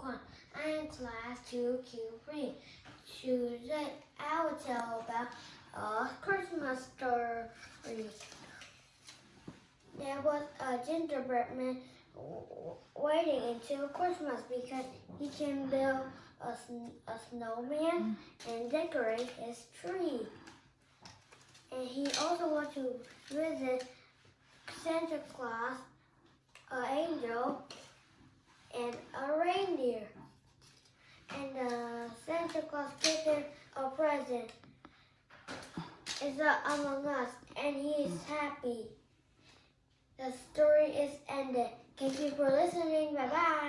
class 2Q3. Today I will tell about a Christmas story. There was a gingerbread man waiting until Christmas because he can build a, a snowman and decorate his tree. And he also wants to visit Santa Claus, an angel, and a reindeer. And uh, Santa Claus him a present. Uh, Among Us, and he is happy. The story is ended. Thank you for listening. Bye bye.